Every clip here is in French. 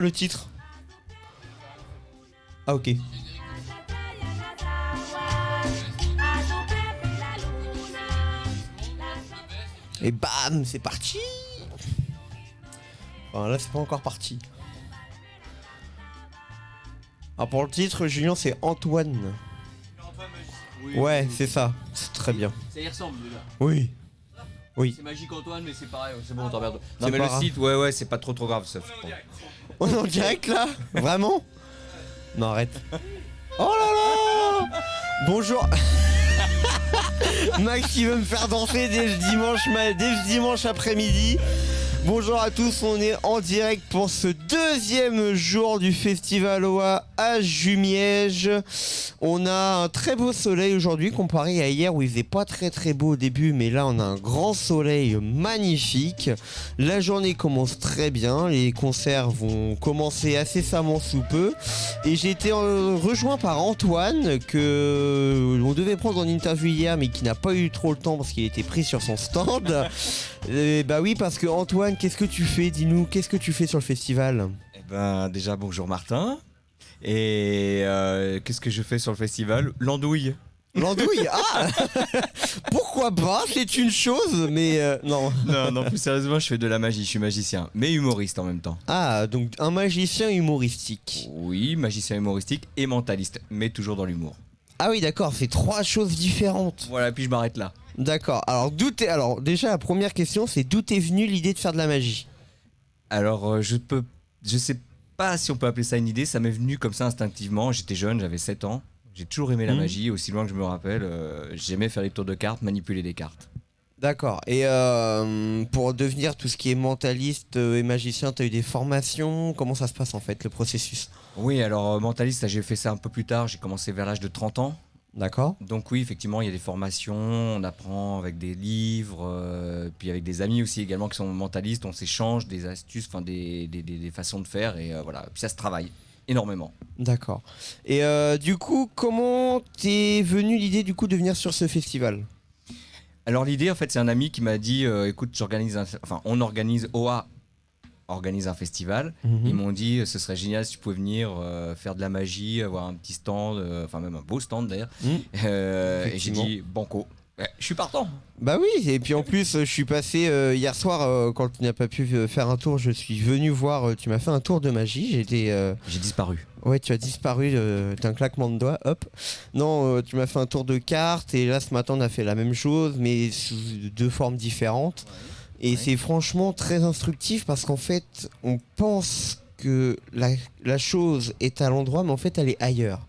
le titre Ah ok. Et bam, c'est parti Enfin là c'est pas encore parti. Alors pour le titre, Julien c'est Antoine. Ouais, c'est ça. C'est très bien. Ça y ressemble déjà. Oui. Oui. C'est Magique Antoine, mais c'est pareil, c'est bon, on t'emmerde. C'est Non mais pas le grave. site, ouais ouais, c'est pas trop trop grave ça. On est en direct là Vraiment Non arrête. Oh là là Bonjour Max qui veut me faire danser dès dès le dimanche après-midi. Bonjour à tous, on est en direct pour ce deuxième jour du Festival OA à Jumièges. On a un très beau soleil aujourd'hui comparé à hier où il faisait pas très très beau au début mais là on a un grand soleil magnifique. La journée commence très bien, les concerts vont commencer incessamment sous peu et j'ai été euh, rejoint par Antoine que on devait prendre en interview hier mais qui n'a pas eu trop le temps parce qu'il était pris sur son stand. Bah oui parce que Antoine, qu'est-ce que tu fais? Dis-nous, qu'est-ce que tu fais sur le festival? Eh ben déjà bonjour Martin. Et euh, qu'est-ce que je fais sur le festival? L'andouille. L'andouille Ah Pourquoi pas? C'est une chose, mais euh, non. Non non plus sérieusement je fais de la magie, je suis magicien, mais humoriste en même temps. Ah, donc un magicien humoristique. Oui, magicien humoristique et mentaliste, mais toujours dans l'humour. Ah oui, d'accord, c'est trois choses différentes. Voilà, puis je m'arrête là. D'accord. Alors d'où t'es Alors déjà la première question, c'est d'où t'es venue l'idée de faire de la magie Alors euh, je peux, je sais pas si on peut appeler ça une idée, ça m'est venu comme ça instinctivement. J'étais jeune, j'avais 7 ans. J'ai toujours aimé la Mhm. magie, aussi loin que je me rappelle. euh, J'aimais faire des tours de cartes, manipuler des cartes. D'accord. Et euh, pour devenir tout ce qui est mentaliste euh, et magicien, t'as eu des formations? Comment ça se passe en fait le processus? Oui, alors euh, mentaliste, ça, j'ai fait ça un peu plus tard. J'ai commencé vers l'âge de 30 ans. D'accord. Donc oui, effectivement, il y a des formations, on apprend avec des livres, euh, puis avec des amis aussi également qui sont mentalistes, on s'échange des astuces, enfin des, des, des- des façons de faire, et euh, voilà, puis ça se travaille énormément. D'accord. Et euh, du coup, comment t'es venu l'idée du coup de venir sur ce festival? Alors l'idée, en fait, c'est un ami qui m'a dit, écoute, j'organise, enfin, on organise OA organise un festival. Mhm. Ils m'ont dit, ce serait génial si tu pouvais venir euh, faire de la magie, avoir un petit stand, euh, enfin même un beau stand d'ailleurs. Mhm. Euh, et j'ai dit, banco. Je suis partant. Bah oui, et puis en plus, je suis passé euh, hier soir euh, quand tu n'as pas pu faire un tour, je suis venu voir. tu m'as fait un tour de magie. J'étais, euh, J'ai disparu. ouais, tu as disparu d'un claquement de doigts. Hop. Non, tu m'as fait un tour de cartes et là ce matin on a fait la même chose, mais sous deux formes différentes. Et Ouais. c'est franchement très instructif parce qu'en fait, on pense que la, la chose est à l'endroit, mais en fait, elle est ailleurs.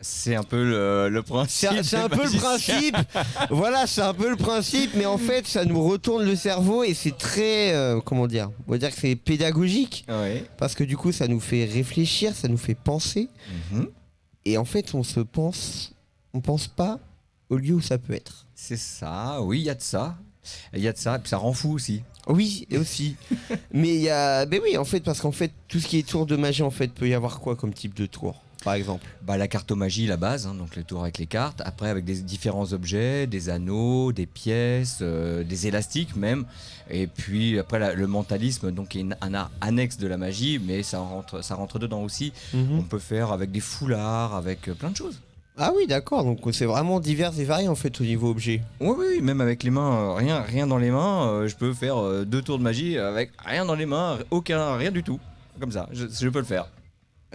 C'est un peu le, le principe. C'est un peu le principe. voilà, c'est un peu le principe, mais en fait, ça nous retourne le cerveau et c'est très, euh, comment dire, on va dire que c'est pédagogique Ouais. parce que du coup, ça nous fait réfléchir, ça nous fait penser Mhm. et en fait, on se pense, on pense pas au lieu où ça peut être. C'est ça, oui, il y a de ça. Il y a de ça, et puis ça rend fou aussi. Oui, et aussi. mais il y a, ben oui, en fait, parce qu'en fait, tout ce qui est tour de magie, en fait, peut y avoir quoi comme type de tour, par exemple? Bah, la cartomagie, la base, hein, donc le tour avec les cartes. Après, avec des différents objets, des anneaux, des pièces, euh, des élastiques même. Et puis après, la- le mentalisme, donc qui est une- un art annexe de la magie, mais ça rentre, ça rentre dedans aussi. On peut faire avec des foulards, avec euh, plein de choses. Ah oui, d'accord. Donc c'est vraiment divers et varié en fait au niveau objet. Oui, oui, même avec les mains, euh, rien, rien dans les mains, euh, je peux faire euh, deux tours de magie avec rien dans les mains, aucun, rien du tout. Comme ça, je, je peux le faire.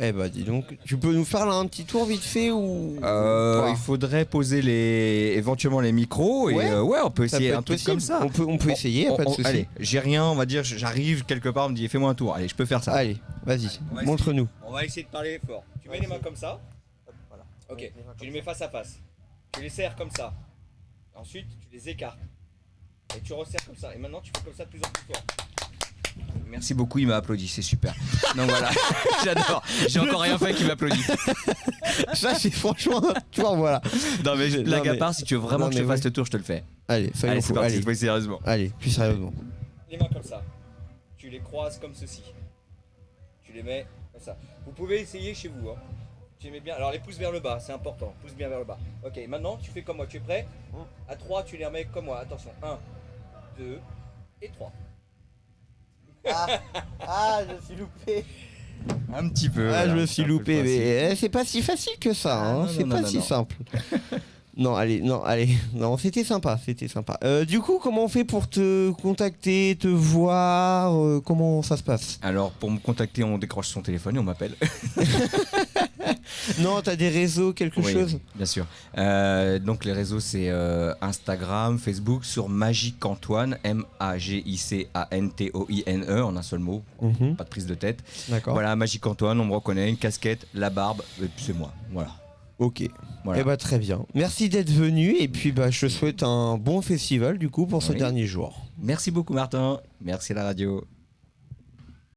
Eh bah dis donc, tu peux nous faire là un petit tour vite fait ou Euh, il faudrait poser les, éventuellement les micros et Ouais. euh, ouais, on peut essayer peut un truc possible. comme ça. On peut, on peut On- essayer, On- pas de on- souci. Allez, j'ai rien, on va dire, j'arrive quelque part, on me dit fais-moi un tour. Allez, je peux faire ça. Allez, vas-y, On va montre-nous. On va essayer de parler fort. Tu mets les mains comme ça. Ok, tu les mets face à face. Tu les serres comme ça. Ensuite, tu les écartes. Et tu resserres comme ça. Et maintenant, tu fais comme ça de plus en plus fort. Merci beaucoup, il m'a applaudi, c'est super. Donc voilà, j'adore. J'ai encore rien fait qui m'applaudit. Ça c'est franchement, tu vois, voilà. Non mais Non, blague à mais- part, si tu veux vraiment non, que je te fasse ouais. le tour, je te le fais. Allez, Allez, c'est parti, Allez, sérieusement. allez, plus sérieusement. Les mains comme ça. Tu les croises comme ceci. Tu les mets comme ça. Vous pouvez essayer chez vous. Hein. Tu les mets bien. Alors les pouces vers le bas, c'est important. Pouce bien vers le bas. Ok, maintenant tu fais comme moi. Tu es prêt À 3, tu les remets comme moi. Attention. 1, 2 et 3. Ah, ah, je suis loupé. Un petit peu. Ah, je me suis loupé, mais eh, c'est pas si facile que ça, Ah, hein, c'est pas non, si non. simple. non, allez, non, allez, non, c'était sympa, c'était sympa. Euh, du coup, comment on fait pour te contacter, te voir, euh, comment ça se passe? Alors, pour me contacter, on décroche son téléphone et on m'appelle. Non, t'as des réseaux, quelque Oui, chose Bien sûr. Euh, donc, les réseaux, c'est euh, Instagram, Facebook, sur Magique Antoine, M-A-G-I-C-A-N-T-O-I-N-E, en un seul mot, Mhm, pas de prise de tête. D'accord. Voilà, Magique Antoine, on me reconnaît, une casquette, la barbe, et puis c'est moi. Voilà. Ok. Voilà. Eh bah très bien. Merci d'être venu et puis bah je te souhaite un bon festival du coup pour ce dernier jour. Merci beaucoup, Martin. Merci à la radio.